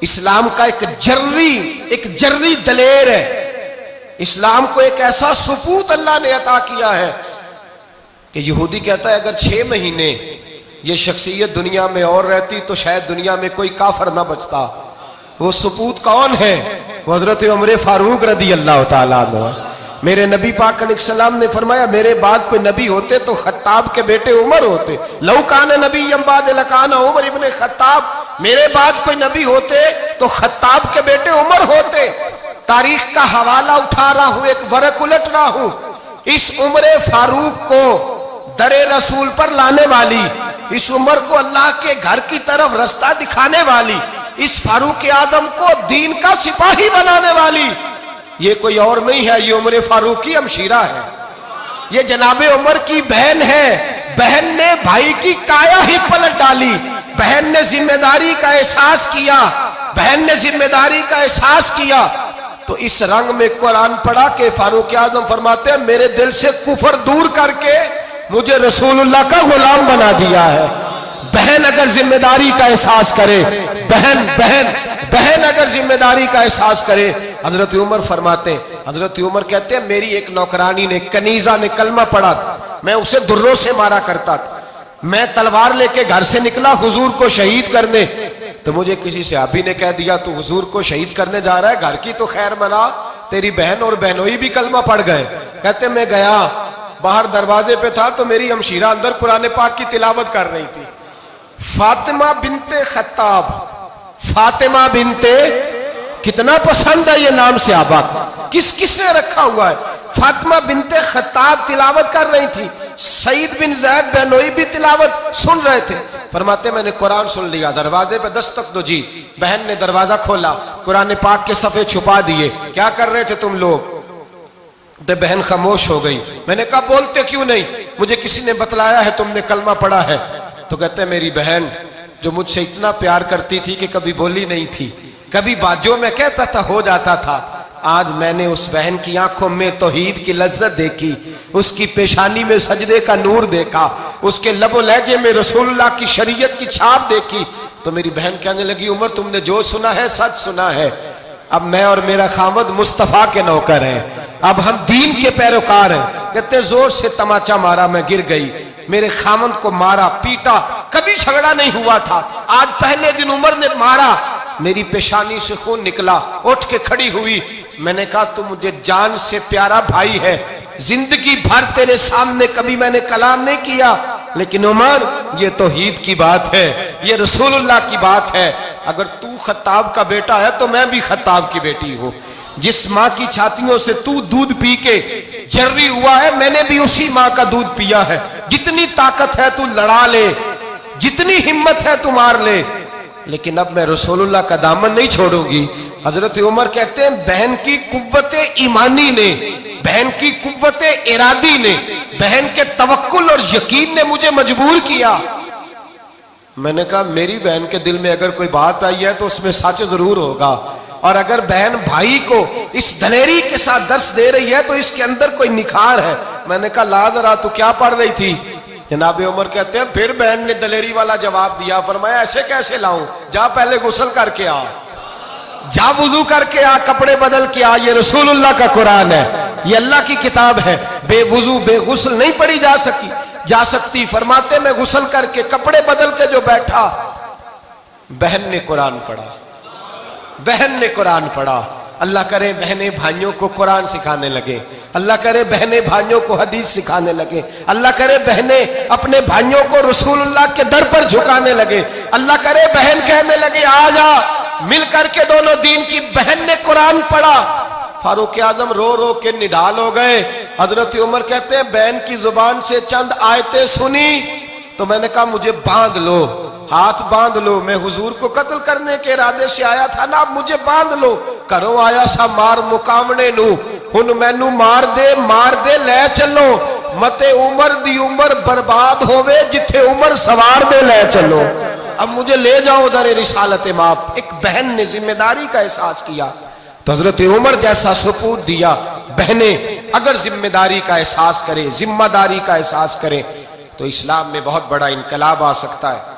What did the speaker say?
اسلام کا ایک جرری ایک جرری دلیر ہے۔ اسلام کو ایک ایسا سپوت اللہ نے عطا کیا ہے کہ یہودی کہتا ہے، اگر چھ مہینے یہ شخصیت دنیا میں اور رہتی تو شاید دنیا میں کوئی کافر نہ بچتا۔ وہ سپوت کون ہے؟ وہ حضرت عمر فاروق رضی اللہ تعالیٰ عنہ۔ میرے نبی پاک علیہ السلام نے فرمایا، میرے بعد کوئی نبی ہوتے تو خطاب کے بیٹے عمر ہوتے۔ لو کان نبی امباد لکان عمر ابن خطاب۔ میرے بعد کوئی نبی ہوتے تو خطاب کے بیٹے عمر ہوتے۔ تاریخ کا حوالہ اٹھا رہا ہوں، ایک ورق الٹ رہا ہوں۔ اس عمر فاروق کو در رسول پر لانے والی، اس عمر کو اللہ کے گھر کی طرف رستہ دکھانے والی، اس فاروق آدم کو دین کا سپاہی بنانے والی۔ یہ کوئی اور نہیں ہے، یہ عمر فاروق کی امشیرہ ہے۔ یہ جناب عمر کی بہن ہے۔ بہن نے بھائی کی کایا ہی پلٹ ڈالی۔ بہن نے ذمہ داری کا احساس کیا۔ بہن نے ذمہ داری کا احساس کیا۔ تو اس رنگ میں قرآن پڑھا کہ فاروق اعظم فرماتے ہیں، میرے دل سے کفر دور کر کے مجھے رسول اللہ کا غلام بنا دیا ہے۔ بہن اگر ذمہ داری کا احساس کرے، بہن بہن بہن اگر ذمہ داری کا احساس کرے حضرت عمر فرماتے ہیں۔ حضرت عمر کہتے ہیں، میری ایک نوکرانی نے کنیزہ نے کلمہ پڑھا میں اسے دروں سے مارا کرتا تھا۔ میں تلوار لے کے گھر سے نکلا، حضور کو شہید کرنے۔ تو مجھے کسی سے نے کہہ دیا، تو حضور کو شہید کرنے جا رہا ہے، گھر کی تو خیر منا، تیری بہن اور بہنوئی بھی کلمہ پڑھ گئے۔ کہتے میں گیا، باہر دروازے پہ تھا، تو میری امشیرہ اندر قرآن پاک کی تلاوت کر رہی تھی۔ فاطمہ بنت خطاب۔ فاطمہ بنت کتنا پسند ہے یہ نام سے آباد کس کس نے رکھا ہوا ہے؟ فاطمہ بنت خطاب تلاوت کر رہی تھی، سعید بن زید بہنوئی بھی تلاوت سن رہے تھے۔ فرماتے میں نے قرآن سن لیا، دروازے پہ دستک دو جی بہن نے دروازہ کھولا، قرآن پاک کے صفحے چھپا دیے۔ کیا کر رہے تھے تم لوگ؟ بہن خاموش ہو گئی۔ میں نے کہا، بولتے کیوں نہیں؟ مجھے کسی نے بتلایا ہے تم نے کلمہ پڑھا ہے۔ تو کہتے ہیں، میری بہن جو مجھ سے اتنا پیار کرتی تھی کہ کبھی بولی نہیں تھی۔ کبھی بات میں کہتا تھا، ہو جاتا تھا۔ آج میں نے اس بہن کی آنکھوں میں توحید کی لذت دیکھی، اس کی پیشانی میں سجدے کا نور دیکھا، اس کے لب و لہجے میں رسول اللہ کی شریعت کی چھاپ دیکھی۔ تو میری بہن کہنے لگی، عمر، تم نے جو سنا ہے، سچ سنا ہے۔ اب میں اور میرا خامد مصطفیٰ کے نوکر ہیں۔ اب ہم دین کے پیروکار ہیں۔ کہتے زور سے تماچا مارا میں گر گئی۔ میرے خامند کو مارا، پیٹا، کبھی جھگڑا نہیں ہوا تھا۔ آج پہلے دن عمر نے مارا۔ میری پیشانی سے خون نکلا، اٹھ کے کھڑی ہوئی۔ میں نے کہا، تو مجھے جان سے پیارا بھائی ہے۔ زندگی بھر تیرے سامنے کبھی میں نے کلام نہیں کیا۔ لیکن عمر، یہ توحید کی بات ہے۔ یہ رسول اللہ کی بات ہے۔ اگر تو خطاب کا بیٹا ہے، تو میں بھی خطاب کی بیٹی ہوں۔ جس ماں کی چھاتیوں سے تو دودھ پی کے جرری ہوا ہے، میں نے بھی اسی ماں کا دودھ پیا ہے۔ جتنی طاقت ہے، تو لڑا لے۔ جتنی ہمت ہے، تو مار لے۔ لیکن اب میں رسول اللہ کا دامن نہیں چھوڑوں گی۔ حضرت عمر کہتے ہیں، بہن کی قوت ایمانی نے، بہن کی قوت ارادی نے، بہن کے توکل اور یقین نے مجھے مجبور کیا۔ میں نے کہا، میری بہن کے دل میں اگر کوئی بات آئی ہے تو اس میں سچ ضرور ہوگا۔ اور اگر بہن بھائی کو اس دلیری کے ساتھ درس دے رہی ہے تو اس کے اندر کوئی نکھار ہے۔ میں نے کہا، لا ذرا تو کیا پڑھ رہی تھی؟ جناب عمر کہتے ہیں، پھر بہن نے دلیری والا جواب دیا، فرمایا، ایسے کیسے لاؤں؟ جا پہلے غسل کر کے آ۔ جا وضو کر کے آ، کپڑے بدل کے آ، یہ رسول اللہ کا قرآن ہے، یہ اللہ کی کتاب ہے۔ بے وضو، بے غسل نہیں پڑھی جا سکی۔ جا سکتی، فرماتے، میں غسل کر کے کپڑے بدل کے جو بیٹھا۔ بہن نے قرآن پڑھا۔ بہن نے قرآن پڑھا۔ اللہ کرے، بہنیں، بھائیوں کو قرآن سکھانے لگے۔ اللہ کرے بہنیں بھائیوں کو حدیث سکھانے لگے۔ اللہ کرے بہنیں اپنے بھائیوں کو رسول اللہ کے در پر جھکانے لگے۔ اللہ کرے بہن کہنے لگے، آ جا۔ مل کر کے دونوں دین کی بہن نے قرآن پڑھا۔ فاروق اعظم رو رو کے نڈال ہو گئے۔ حضرت عمر کہتے ہیں، بہن کی زبان سے چند آیتیں سنی۔ تو میں نے کہا، مجھے باندھ لو، ہاتھ باندھ لو۔ میں حضور کو قتل کرنے کے ارادے سے آیا تھا نا مجھے باندھ لو۔ کرو آیا سا مار مقامنے نو۔ ہن مینو مار دے مار دے لے چلو مت عمر دی عمر برباد ہوئے جتھے عمر سوار دے لے چلو اب مجھے لے جاؤ در رسالت ماپ ایک بہن نے ذمہ داری کا احساس کیا تو حضرت عمر جیسا سپوت دیا بہنیں اگر ذمہ داری کا احساس کرے ذمہ داری کا احساس کرے تو اسلام میں بہت بڑا انقلاب آ سکتا ہے